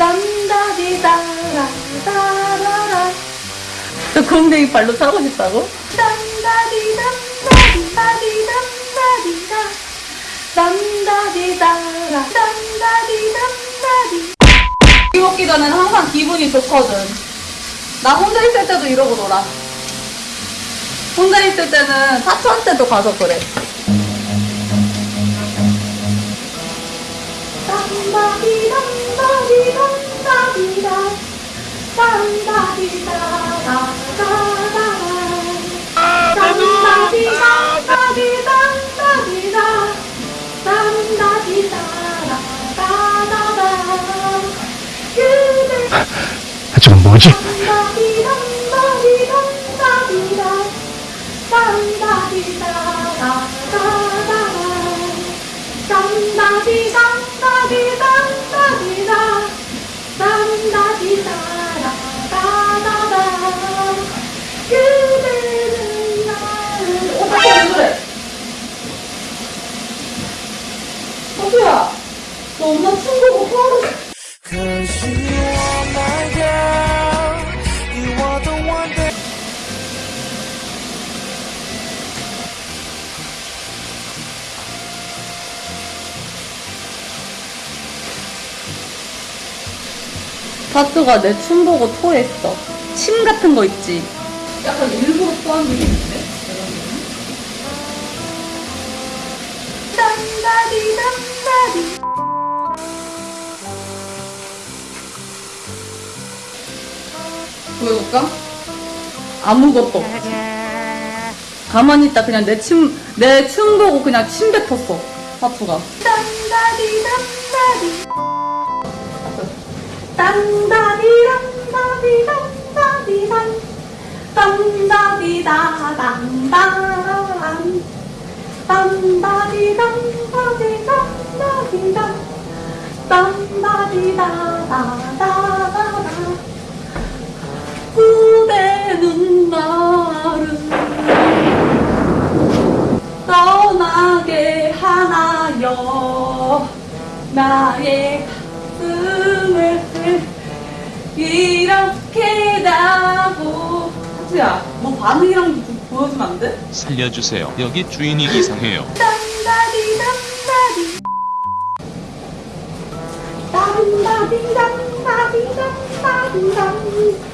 땅다디다라 라라 너 구멍댕이 발로 차고 싶다고? 담다디 담다디 다디 담다디다 담다디 다라 담다디 담다디 이 먹기 전에는 항상 기분이 좋거든. 나 혼자 있을 때도 이러고 놀아. 혼자 있을 때는 사촌한테도 가서 그래. 담다디 담 촌야, 너 엄마 친구고 화를 사투가 내 춤 보고 토했어. 침 같은 거 있지? 약간 일부러 토한 게 있는데? 담다디 담다디 보여줄까? 아무것도 없지. 가만히 있다 그냥 내 침, 내 춤 보고 그냥 침 뱉었어. 사투가. 담다디 담다디 담다디 담다디 담다디 담 담다디 다담담 담다디 담다디 담다디 담 담다디 다다다다다 그대는 나를 떠나게 하나요 나의 이렇게 나고 하트야 너 반응이랑 좀 보여주면 안 돼? 살려주세요. 여기 주인이 이상해요. 담다디 담다디 담다디 담다디 담 담다디